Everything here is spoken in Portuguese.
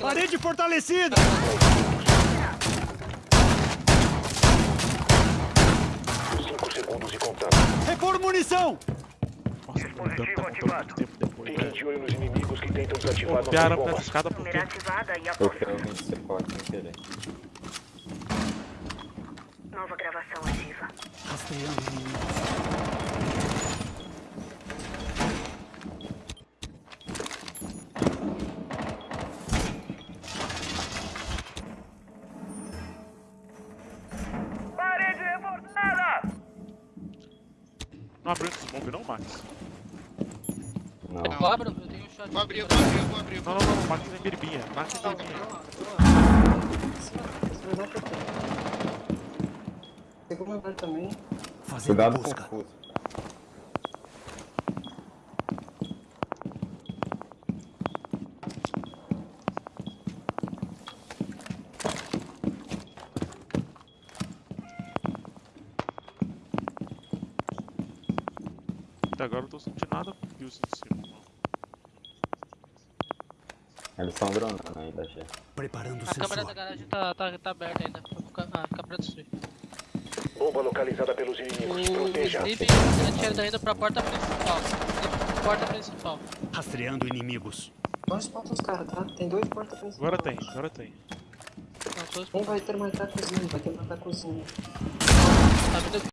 Parede fortalecida! Cinco segundos e contando. Repor munição! Nossa, mano, o dano tá voltando muito tempo depois, Fiquem de olho nos inimigos que tentam desativar nossas Copiaram pra essa bombas. escada por quê? E Eu realmente ser forte sem querer. Nova gravação ativa. Rastreando inimigos. Não abriu esse smoke não, Max? Não. Eu abro, eu tenho um shot. Vou abrir, eu vou abrir, eu vou abrir. Não, não, não, Max tem biribinha. Max tem biribinha. Segundo andar também. Fazendo Cuidado com busca. o Até agora eu não tô sentindo nada com kills em cima. Eles estão dronando ainda, G. Preparando o A câmera da garagem tá, tá, tá aberta ainda. Ficar- Ah, ficar pra destruir. Bomba localizada pelos O inimigos. Proteja. Sleep atira tá indo pra porta principal. Porta principal. Rastreando inimigos. Dois pontos, cara, tá? Tem dois portas principais. Agora tem, agora tem. Não, Um vai terminar a cozinha, vai terminar a cozinha. tá vindo